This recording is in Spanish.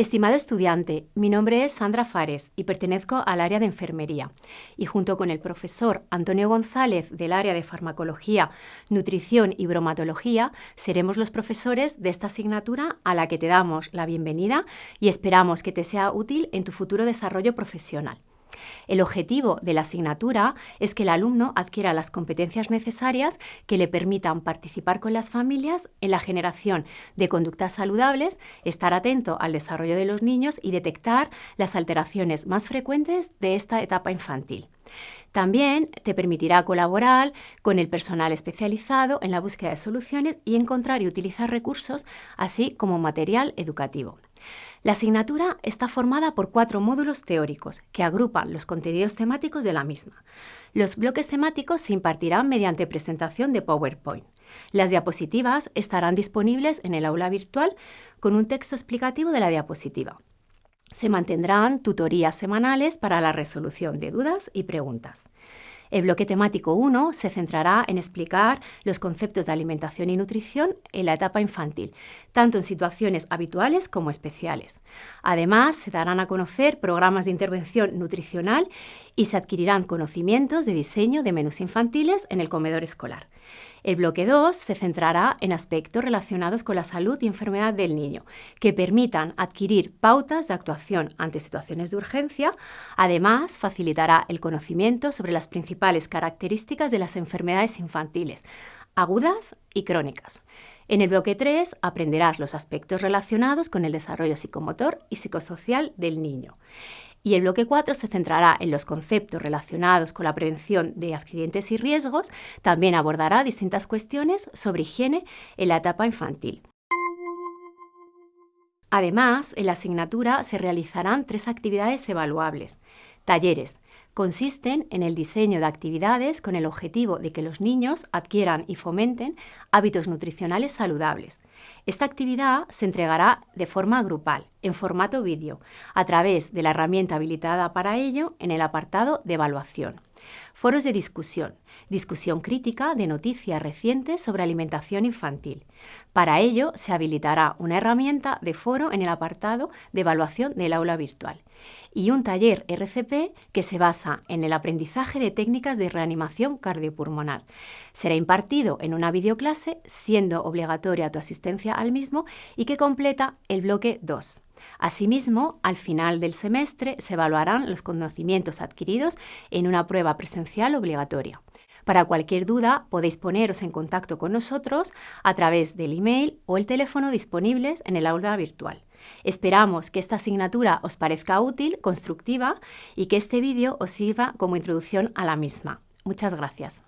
Estimado estudiante, mi nombre es Sandra Fares y pertenezco al área de enfermería. Y junto con el profesor Antonio González del área de farmacología, nutrición y bromatología, seremos los profesores de esta asignatura a la que te damos la bienvenida y esperamos que te sea útil en tu futuro desarrollo profesional. El objetivo de la asignatura es que el alumno adquiera las competencias necesarias que le permitan participar con las familias en la generación de conductas saludables, estar atento al desarrollo de los niños y detectar las alteraciones más frecuentes de esta etapa infantil. También te permitirá colaborar con el personal especializado en la búsqueda de soluciones y encontrar y utilizar recursos, así como material educativo. La asignatura está formada por cuatro módulos teóricos que agrupan los contenidos temáticos de la misma. Los bloques temáticos se impartirán mediante presentación de PowerPoint. Las diapositivas estarán disponibles en el aula virtual con un texto explicativo de la diapositiva. Se mantendrán tutorías semanales para la resolución de dudas y preguntas. El bloque temático 1 se centrará en explicar los conceptos de alimentación y nutrición en la etapa infantil, tanto en situaciones habituales como especiales. Además, se darán a conocer programas de intervención nutricional y se adquirirán conocimientos de diseño de menús infantiles en el comedor escolar. El bloque 2 se centrará en aspectos relacionados con la salud y enfermedad del niño, que permitan adquirir pautas de actuación ante situaciones de urgencia. Además, facilitará el conocimiento sobre las principales características de las enfermedades infantiles, agudas y crónicas. En el bloque 3 aprenderás los aspectos relacionados con el desarrollo psicomotor y psicosocial del niño. Y el bloque 4 se centrará en los conceptos relacionados con la prevención de accidentes y riesgos. También abordará distintas cuestiones sobre higiene en la etapa infantil. Además, en la asignatura se realizarán tres actividades evaluables. Talleres, consisten en el diseño de actividades con el objetivo de que los niños adquieran y fomenten hábitos nutricionales saludables. Esta actividad se entregará de forma grupal, en formato vídeo, a través de la herramienta habilitada para ello en el apartado de evaluación. Foros de discusión. Discusión crítica de noticias recientes sobre alimentación infantil. Para ello se habilitará una herramienta de foro en el apartado de evaluación del aula virtual y un taller RCP que se basa en el aprendizaje de técnicas de reanimación cardiopulmonar. Será impartido en una videoclase, siendo obligatoria tu asistencia al mismo y que completa el bloque 2. Asimismo, al final del semestre se evaluarán los conocimientos adquiridos en una prueba presencial obligatoria. Para cualquier duda podéis poneros en contacto con nosotros a través del email o el teléfono disponibles en el aula virtual. Esperamos que esta asignatura os parezca útil, constructiva y que este vídeo os sirva como introducción a la misma. Muchas gracias.